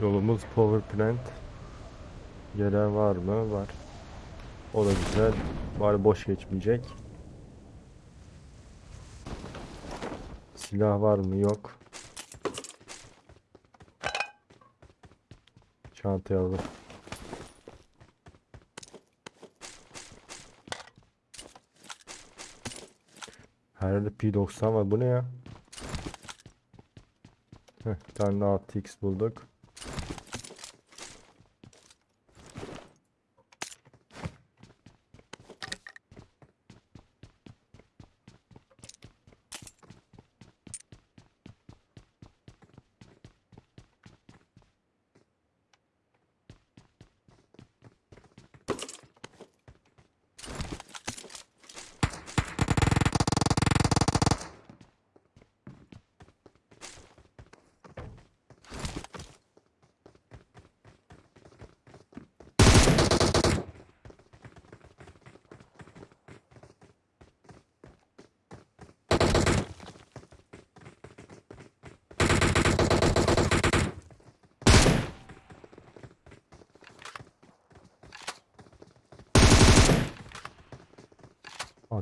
Yolumuz power plant. Gelen var mı? Var. O da güzel. Bari boş geçmeyecek. Silah var mı? Yok. Çantaya alır. Her yerde P90 var. Bu ne ya? Heh, bir tane daha 6x bulduk.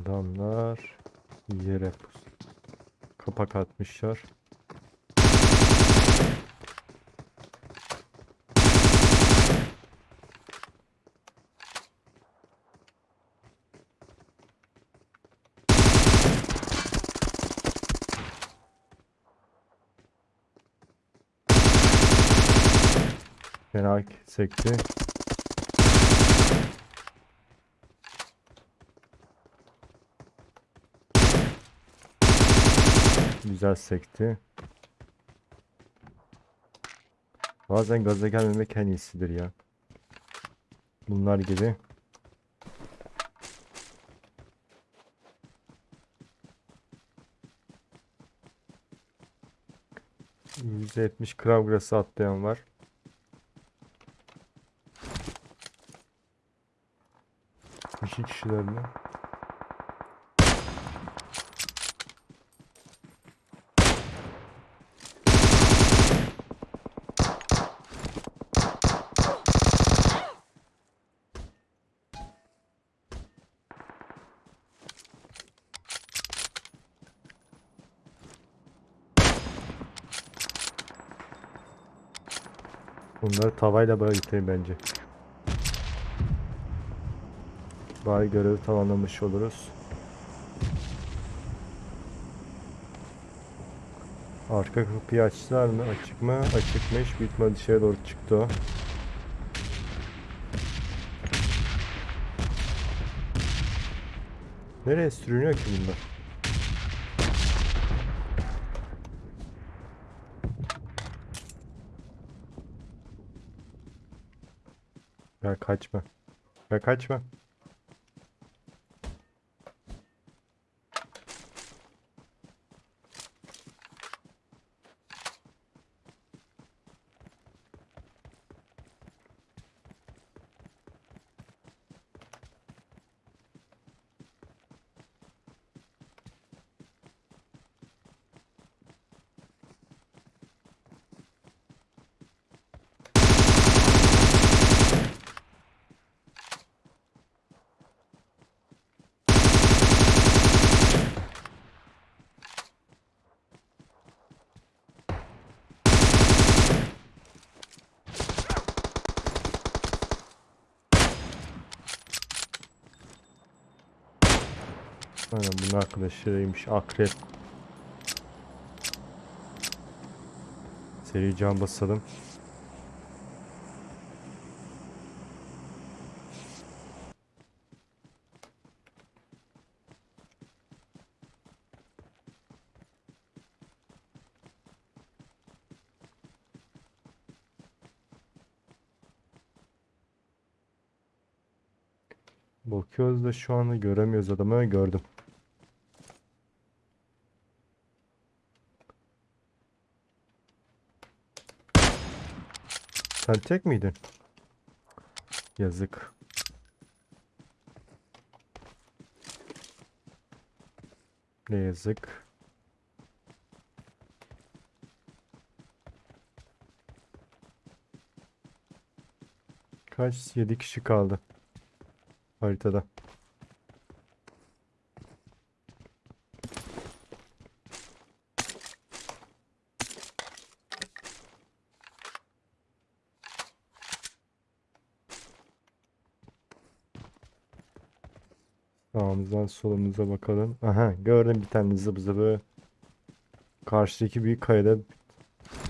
Adamlar yere pus. Kapak atmışlar. Fena sekti. Güzel sekti. Bazen gaza gelmemek en iyisidir ya. Bunlar gibi. %70 Kravgras'ı atlayan var. İki kişilerle. Bunları tavayla böyle bitirin bence. Bari görevi tamamlamış oluruz. Arka kapıyı açtılar mı? Açık mı? Açıkmış. Bitme dışarı doğru çıktı o. Nereye sürünüyor ki bunlar? Ya kaçma. Ya kaçma. Aynen bunun arkadaşlarıymış. Akrep. Seri can basalım. Bakıyoruz da şu anda göremiyoruz adamı. Gördüm. Sen tek miydin? Yazık. Ne yazık. Kaç? 7 kişi kaldı haritada. Sağımızdan solumuza bakalım. Aha gördüm bir tane zıbı zıbı. Karşıdaki büyük kayada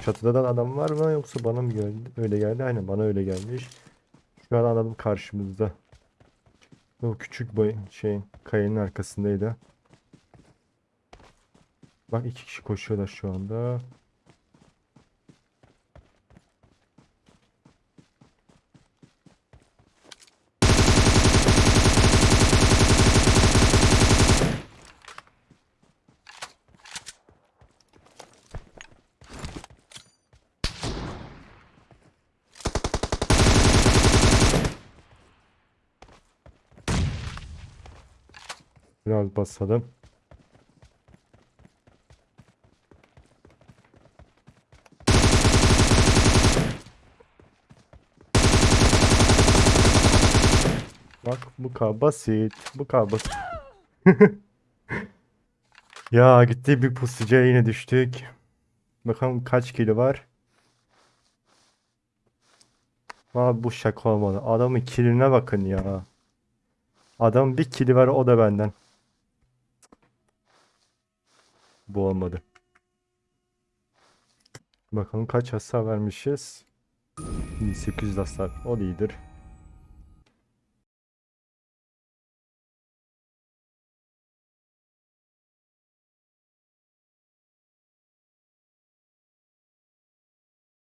çatıda da adam var mı yoksa bana mı geldi? Öyle geldi. Aynen bana öyle gelmiş. Şu an adam karşımızda. O küçük boy şey kayanın arkasındaydı. Bak iki kişi koşuyorlar şu anda. Biraz basalım. Bak bu kadar basit. Bu kadar basit. Ya gitti bir pusucuya yine düştük. Bakalım kaç kilo var. Abi bu şaka olmadı. Adamın kiline bakın ya. Adam bir kili var o da benden. Bu olmadı. Bakalım kaç hasar vermişiz. 1800 hasar. O iyidir.